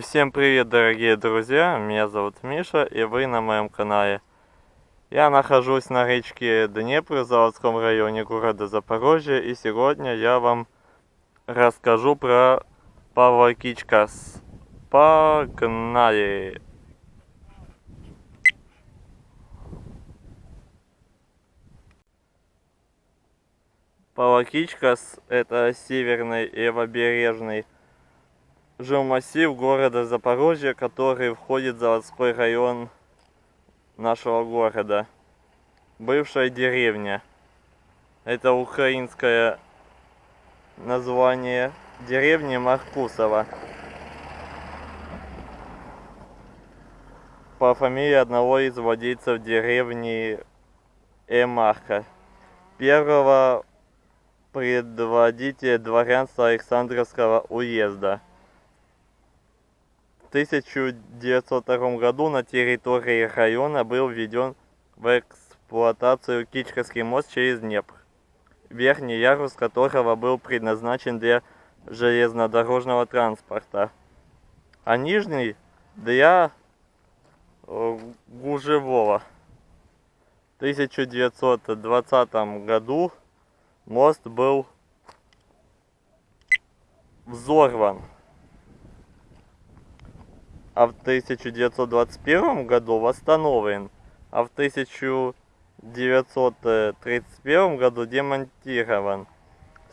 Всем привет, дорогие друзья! Меня зовут Миша, и вы на моем канале. Я нахожусь на речке Днепр в заводском районе города Запорожье, и сегодня я вам расскажу про Павлакичкас. Погнали! Павлакичкас – это северный и левобережный жилмассив города Запорожье, который входит в заводской район нашего города. Бывшая деревня. Это украинское название деревни Маркусова. По фамилии одного из владельцев деревни Эмарка. Первого предводителя дворянства Александровского уезда. 1902 году на территории района был введен в эксплуатацию Кичковский мост через Днепр, верхний ярус которого был предназначен для железнодорожного транспорта, а нижний для э, гужевого. В 1920 году мост был взорван а в 1921 году восстановлен, а в 1931 году демонтирован.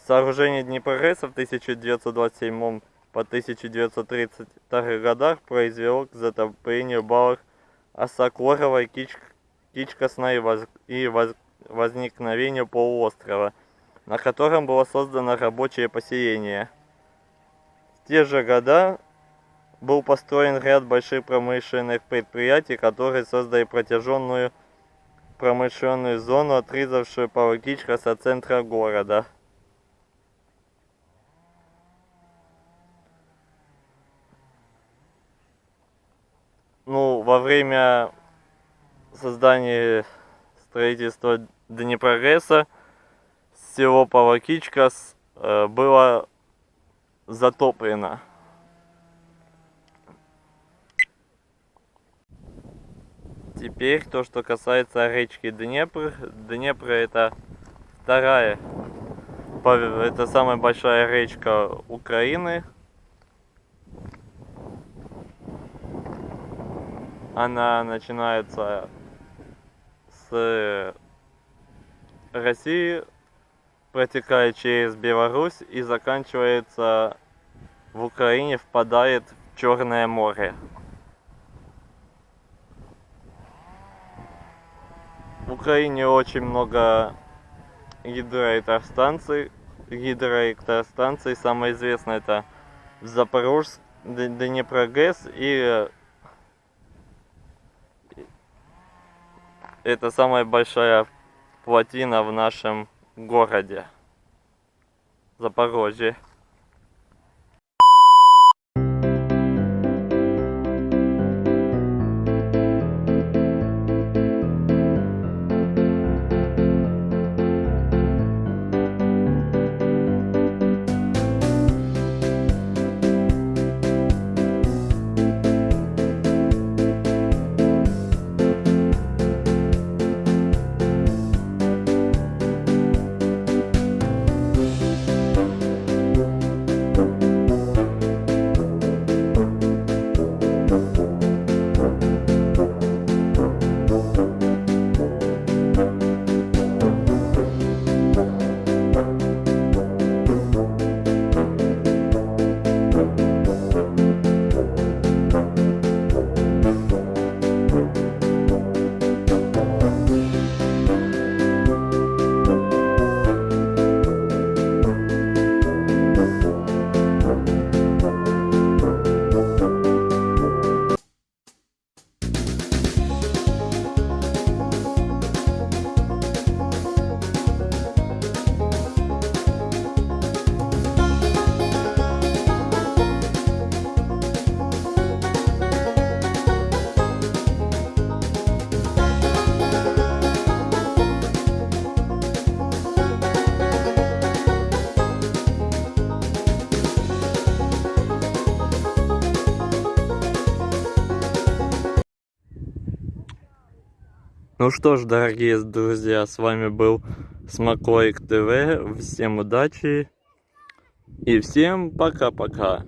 Сооружение Днепрогресса в 1927 по 1932 годах произвело к затоплению балок Осокоровой Кич, Кичкосной воз, и воз, возникновению полуострова, на котором было создано рабочее поселение. В те же года был построен ряд больших промышленных предприятий, которые создали протяженную промышленную зону, отрезавшую Павловичкас от центра города. Ну, во время создания строительства Днепрогресса село Павловичкас э, было затоплено. Теперь то, что касается речки Днепр. Днепр это вторая, это самая большая речка Украины. Она начинается с России, протекает через Беларусь и заканчивается в Украине, впадает в Черное море. Украине очень много гидроэлектростанций. Гидроэлектростанций. Самая известная это Запорожск, Днепрогэс и это самая большая плотина в нашем городе Запорожье. Ну что ж, дорогие друзья, с вами был Смакоик ТВ. Всем удачи и всем пока-пока.